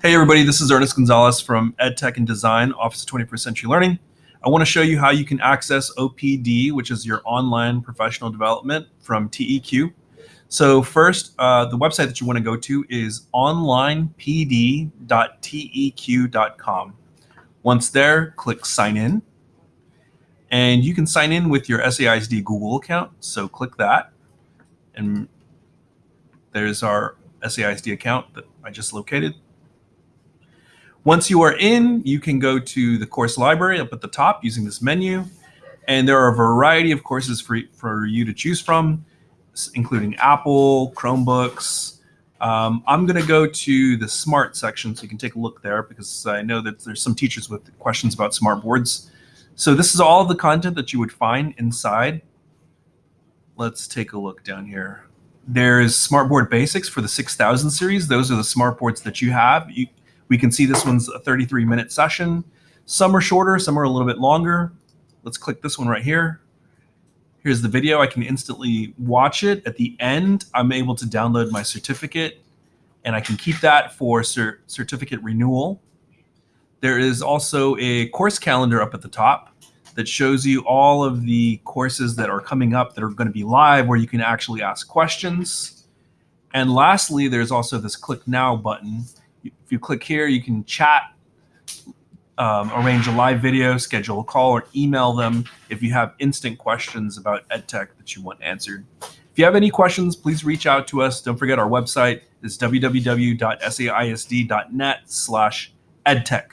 Hey everybody, this is Ernest Gonzalez from EdTech and Design, Office of 21st Century Learning. I want to show you how you can access OPD, which is your online professional development from TEQ. So first, uh, the website that you want to go to is onlinepd.teq.com. Once there, click sign in. And you can sign in with your SAISD Google account. So click that. And there's our SAISD account that I just located. Once you are in, you can go to the course library up at the top using this menu. And there are a variety of courses for, for you to choose from, including Apple, Chromebooks. Um, I'm going to go to the smart section so you can take a look there because I know that there's some teachers with questions about smart boards. So this is all the content that you would find inside. Let's take a look down here. There's Smartboard Basics for the 6000 series. Those are the smart boards that you have. You, we can see this one's a 33 minute session. Some are shorter, some are a little bit longer. Let's click this one right here. Here's the video. I can instantly watch it. At the end, I'm able to download my certificate and I can keep that for cert certificate renewal. There is also a course calendar up at the top that shows you all of the courses that are coming up that are going to be live where you can actually ask questions. And lastly, there's also this click now button if you click here, you can chat, um, arrange a live video, schedule a call, or email them if you have instant questions about EdTech that you want answered. If you have any questions, please reach out to us. Don't forget our website is www.saisd.net slash edtech.